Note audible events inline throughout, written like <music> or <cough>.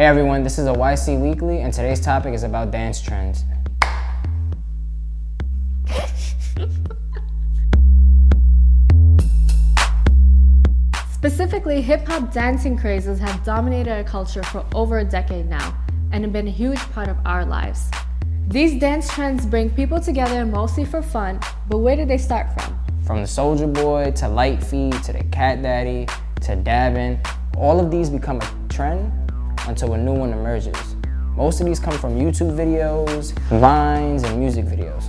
Hey everyone, this is a YC Weekly and today's topic is about dance trends. Specifically, hip-hop dancing crazes have dominated our culture for over a decade now and have been a huge part of our lives. These dance trends bring people together mostly for fun, but where did they start from? From the Soulja Boy to Light Feet to the Cat Daddy to dabbing, all of these become a trend until a new one emerges. Most of these come from YouTube videos, Vines, and music videos.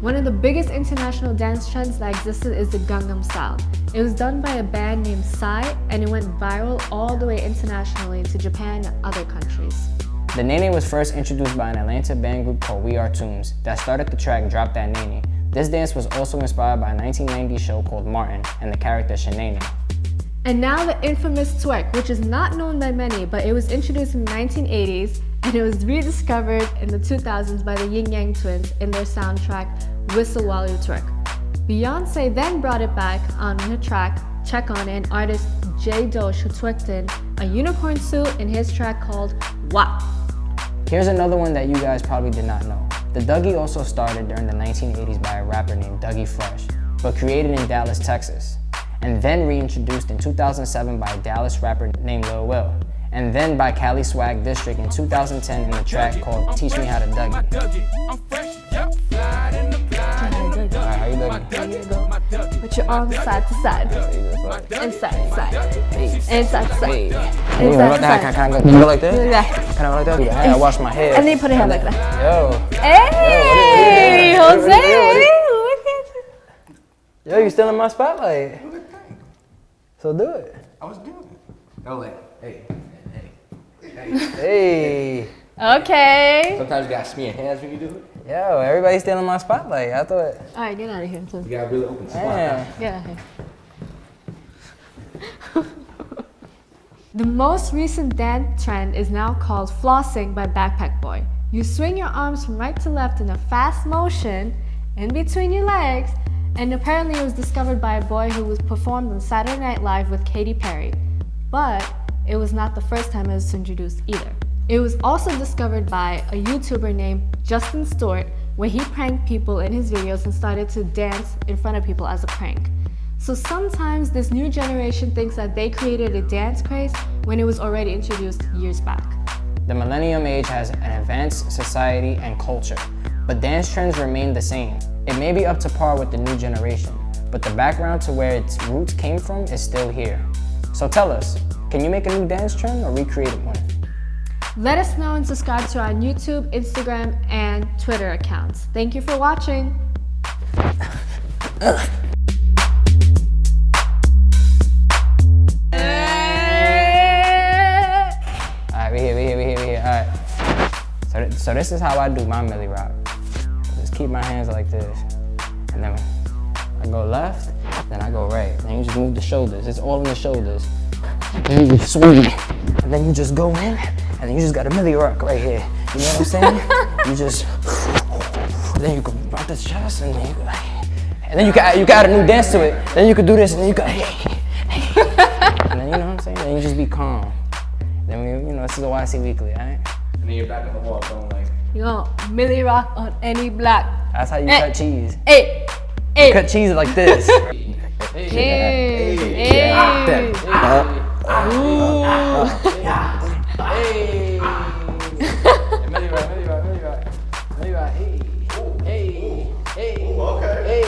One of the biggest international dance trends that existed is the Gangnam Style. It was done by a band named Psy and it went viral all the way internationally to Japan and other countries. The Nae Nae was first introduced by an Atlanta band group called We Are Toonz that started the track Drop That Nae Nae. This dance was also inspired by a 1990 show called Martin and the character Shanae. And now the infamous twerk, which is not known by many, but it was introduced in the 1980s and it was rediscovered in the 2000s by the Ying Yang Twins in their soundtrack Whistle While You Twerk. Beyonce then brought it back on her track Check On It and artist Jay Dosh who twerked in a unicorn suit in his track called WAP. Here's another one that you guys probably did not know. The Dougie also started during the 1980s by a rapper named Dougie Fresh, but created in Dallas, Texas and then reintroduced in 2007 by a Dallas rapper named Lil Will, and then by Cali Swag District in 2010 in the track called Teach Me How to Dougie. Alright, how you Dougie? Put your arms side to side. Inside to side. Inside to side. Inside to side. Can I go like that? Can I go like that? I wash my head. And then put your hand like that. Yo. Hey, Jose! Yo, you still in my spotlight. So do it. I was doing it. Oh, like, hey, hey, hey. Hey. Okay. Sometimes you gotta smear hands when you do it. Yo, everybody's still in my spotlight. I thought. Alright, get out of here, Tim. You gotta really open the spot. Man. Get out of here. <laughs> the most recent dance trend is now called flossing by Backpack Boy. You swing your arms from right to left in a fast motion in between your legs and apparently it was discovered by a boy who was performed on Saturday Night Live with Katy Perry. But it was not the first time it was introduced either. It was also discovered by a YouTuber named Justin Stewart where he pranked people in his videos and started to dance in front of people as a prank. So sometimes this new generation thinks that they created a dance craze when it was already introduced years back. The millennium age has an advanced society and culture, but dance trends remain the same. It may be up to par with the new generation, but the background to where its roots came from is still here. So tell us, can you make a new dance trend or recreate one? Let us know and subscribe to our YouTube, Instagram, and Twitter accounts. Thank you for watching. Alright, we here, we here, we here, we here. Alright. So, th so this is how I do my Milly Rock keep my hands like this. And then I go left, then I go right. Then you just move the shoulders. It's all in the shoulders. And then you swing. And then you just go in, and then you just got a Milly Rock right here. You know what I'm saying? <laughs> you just, then you go about the chest, and then you go, and then you got you got a new dance to it. Then you could do this, and then you go, hey, hey. and then you know what I'm saying? Then you just be calm. Then we, you know, this is a YC Weekly, alright? And then you're back on the wall going like. You know, Milly Rock on any block. That's how you hey, cut eh, cheese. Hey, hey. You eh. cut cheese like this. <laughs> hey, hey, hey. hey. Ooh. Hey. Milly Rock, Milly Rock, Milly Rock. Milly Rock, hey. Hey. Hey. Oh, okay. Hey.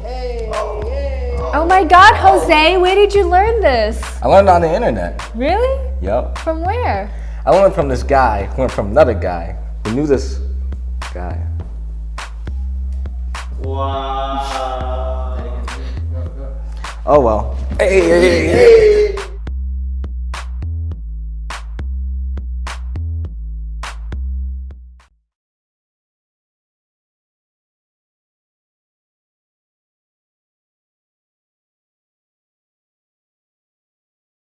Hey. Hey. Oh my god, Jose, where did you learn this? I learned on the internet. Really? Yep. From where? I learned from this guy who learned from another guy who knew this guy. Wow. Oh well. Hey, hey, hey, hey.